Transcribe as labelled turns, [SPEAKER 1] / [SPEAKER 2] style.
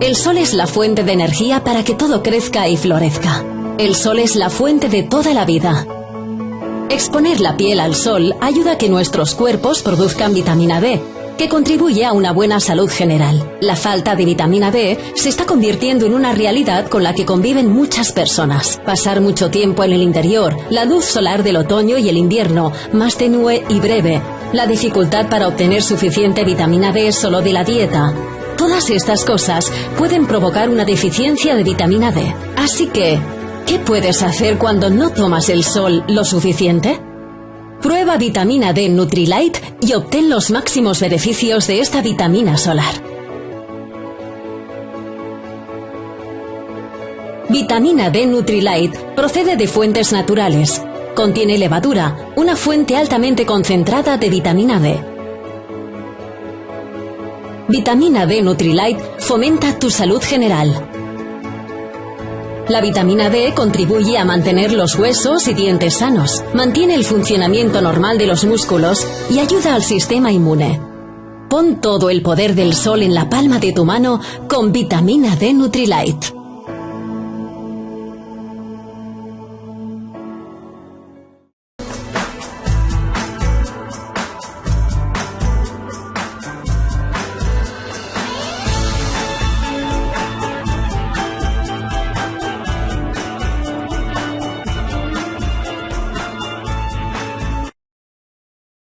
[SPEAKER 1] El sol es la fuente de energía para que todo crezca y florezca. El sol es la fuente de toda la vida. Exponer la piel al sol ayuda a que nuestros cuerpos produzcan vitamina D, que contribuye a una buena salud general. La falta de vitamina D se está convirtiendo en una realidad con la que conviven muchas personas. Pasar mucho tiempo en el interior, la luz solar del otoño y el invierno, más tenue y breve, la dificultad para obtener suficiente vitamina D solo de la dieta. Todas estas cosas pueden provocar una deficiencia de vitamina D. Así que, ¿qué puedes hacer cuando no tomas el sol lo suficiente? Prueba vitamina D Nutrilite y obtén los máximos beneficios de esta vitamina solar. Vitamina D Nutrilite procede de fuentes naturales. Contiene levadura, una fuente altamente concentrada de vitamina D. Vitamina D Nutrilite fomenta tu salud general. La vitamina D contribuye a mantener los huesos y dientes sanos, mantiene el funcionamiento normal de los músculos y ayuda al sistema inmune. Pon todo el poder del sol en la palma de tu mano con vitamina D Nutrilite.